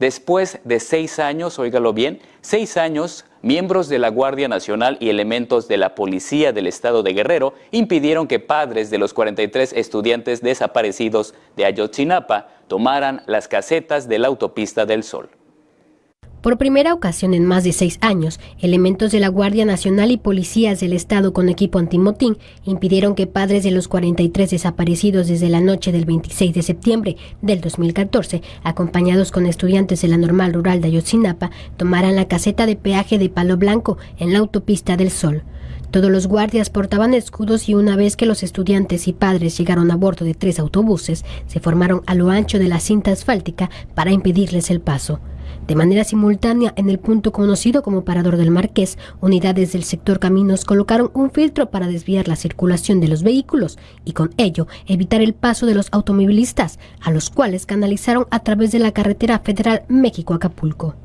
Después de seis años, óigalo bien, seis años, miembros de la Guardia Nacional y elementos de la Policía del Estado de Guerrero impidieron que padres de los 43 estudiantes desaparecidos de Ayotzinapa tomaran las casetas de la Autopista del Sol. Por primera ocasión en más de seis años, elementos de la Guardia Nacional y policías del Estado con equipo antimotín impidieron que padres de los 43 desaparecidos desde la noche del 26 de septiembre del 2014, acompañados con estudiantes de la normal rural de Ayotzinapa, tomaran la caseta de peaje de Palo Blanco en la autopista del Sol. Todos los guardias portaban escudos y una vez que los estudiantes y padres llegaron a bordo de tres autobuses, se formaron a lo ancho de la cinta asfáltica para impedirles el paso. De manera simultánea, en el punto conocido como Parador del Marqués, unidades del sector Caminos colocaron un filtro para desviar la circulación de los vehículos y con ello evitar el paso de los automovilistas, a los cuales canalizaron a través de la carretera federal México-Acapulco.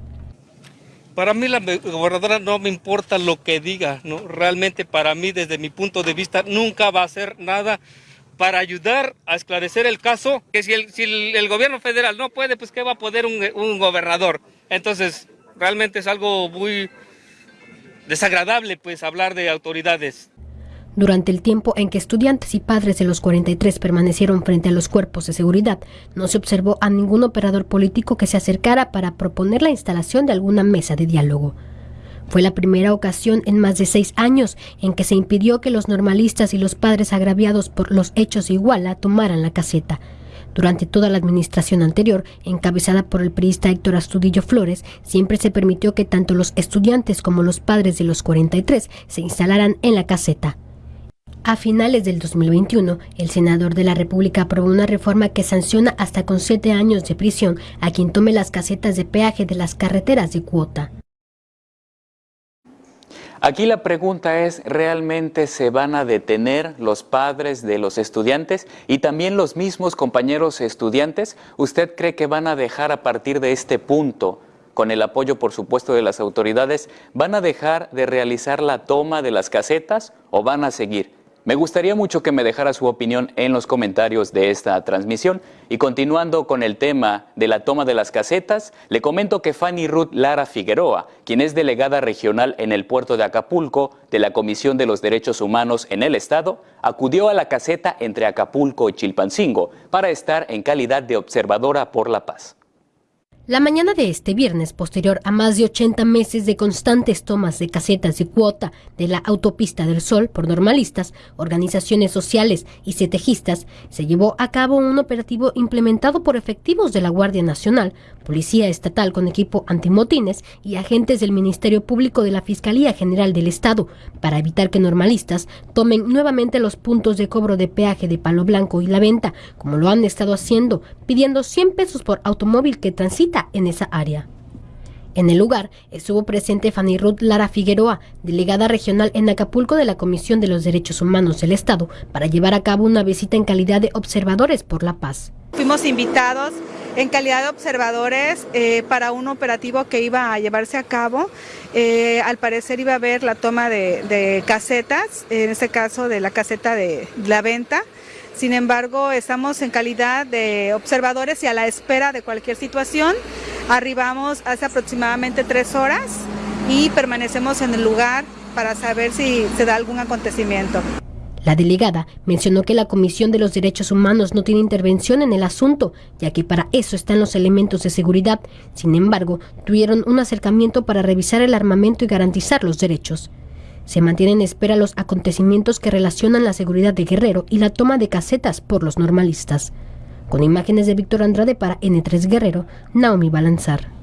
Para mí la gobernadora no me importa lo que diga, ¿no? realmente para mí desde mi punto de vista nunca va a hacer nada para ayudar a esclarecer el caso, que si el, gobierno federal no puede, pues ¿qué va a poder un, un, gobernador? Entonces, realmente es algo muy desagradable, pues, hablar de autoridades. Durante el tiempo en que estudiantes y padres de los 43 permanecieron frente a los cuerpos de seguridad, no se observó a ningún operador político que se acercara para proponer la instalación de alguna mesa de diálogo. Fue la primera ocasión en más de seis años en que se impidió que los normalistas y los padres agraviados por los hechos de Iguala tomaran la caseta. Durante toda la administración anterior, encabezada por el periodista Héctor Astudillo Flores, siempre se permitió que tanto los estudiantes como los padres de los 43 se instalaran en la caseta. A finales del 2021, el senador de la República aprobó una reforma que sanciona hasta con siete años de prisión a quien tome las casetas de peaje de las carreteras de cuota. Aquí la pregunta es, ¿realmente se van a detener los padres de los estudiantes y también los mismos compañeros estudiantes? ¿Usted cree que van a dejar a partir de este punto, con el apoyo por supuesto de las autoridades, van a dejar de realizar la toma de las casetas o van a seguir? Me gustaría mucho que me dejara su opinión en los comentarios de esta transmisión. Y continuando con el tema de la toma de las casetas, le comento que Fanny Ruth Lara Figueroa, quien es delegada regional en el puerto de Acapulco de la Comisión de los Derechos Humanos en el Estado, acudió a la caseta entre Acapulco y Chilpancingo para estar en calidad de observadora por la paz. La mañana de este viernes, posterior a más de 80 meses de constantes tomas de casetas de cuota de la Autopista del Sol por normalistas, organizaciones sociales y setejistas, se llevó a cabo un operativo implementado por efectivos de la Guardia Nacional, Policía Estatal con equipo antimotines y agentes del Ministerio Público de la Fiscalía General del Estado, para evitar que normalistas tomen nuevamente los puntos de cobro de peaje de Palo Blanco y la venta, como lo han estado haciendo, pidiendo 100 pesos por automóvil que transita en esa área. En el lugar estuvo presente Fanny Ruth Lara Figueroa, delegada regional en Acapulco de la Comisión de los Derechos Humanos del Estado, para llevar a cabo una visita en calidad de observadores por la paz. Fuimos invitados en calidad de observadores eh, para un operativo que iba a llevarse a cabo. Eh, al parecer iba a haber la toma de, de casetas, en este caso de la caseta de la venta. Sin embargo, estamos en calidad de observadores y a la espera de cualquier situación. Arribamos hace aproximadamente tres horas y permanecemos en el lugar para saber si se da algún acontecimiento. La delegada mencionó que la Comisión de los Derechos Humanos no tiene intervención en el asunto, ya que para eso están los elementos de seguridad. Sin embargo, tuvieron un acercamiento para revisar el armamento y garantizar los derechos. Se mantienen en espera los acontecimientos que relacionan la seguridad de Guerrero y la toma de casetas por los normalistas. Con imágenes de Víctor Andrade para N3 Guerrero, Naomi Balanzar.